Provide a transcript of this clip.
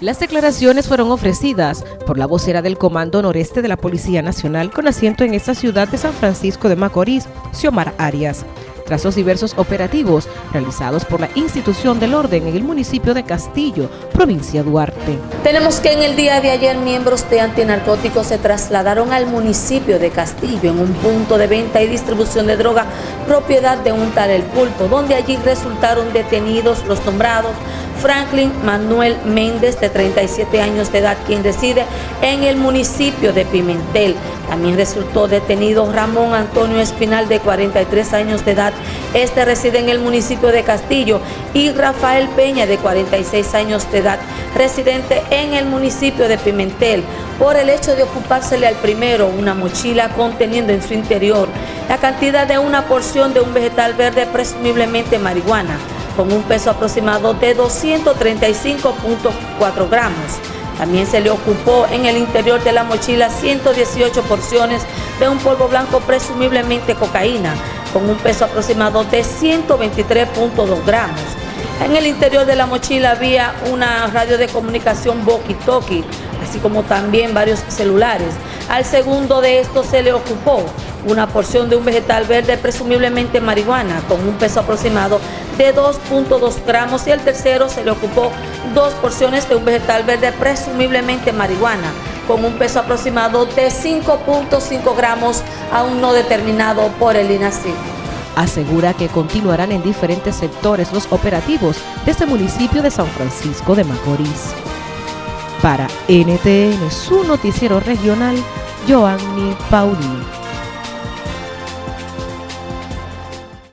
Las declaraciones fueron ofrecidas por la vocera del Comando Noreste de la Policía Nacional con asiento en esta ciudad de San Francisco de Macorís, Xiomar Arias, tras diversos operativos realizados por la institución del orden en el municipio de Castillo, provincia Duarte. Tenemos que en el día de ayer miembros de antinarcóticos se trasladaron al municipio de Castillo en un punto de venta y distribución de droga propiedad de un tal El Pulpo, donde allí resultaron detenidos los nombrados Franklin Manuel Méndez, de 37 años de edad, quien reside en el municipio de Pimentel. También resultó detenido Ramón Antonio Espinal, de 43 años de edad. Este reside en el municipio de Castillo. Y Rafael Peña, de 46 años de edad, residente en el municipio de Pimentel, por el hecho de ocupársele al primero una mochila conteniendo en su interior la cantidad de una porción de un vegetal verde, presumiblemente marihuana con un peso aproximado de 235.4 gramos. También se le ocupó en el interior de la mochila 118 porciones de un polvo blanco presumiblemente cocaína, con un peso aproximado de 123.2 gramos. En el interior de la mochila había una radio de comunicación walkie-talkie, así como también varios celulares. Al segundo de estos se le ocupó una porción de un vegetal verde, presumiblemente marihuana, con un peso aproximado de 2.2 gramos y el tercero se le ocupó dos porciones de un vegetal verde, presumiblemente marihuana, con un peso aproximado de 5.5 gramos, aún no determinado por el INACI. Asegura que continuarán en diferentes sectores los operativos de este municipio de San Francisco de Macorís. Para NTN, su noticiero regional, Joanny Paulino.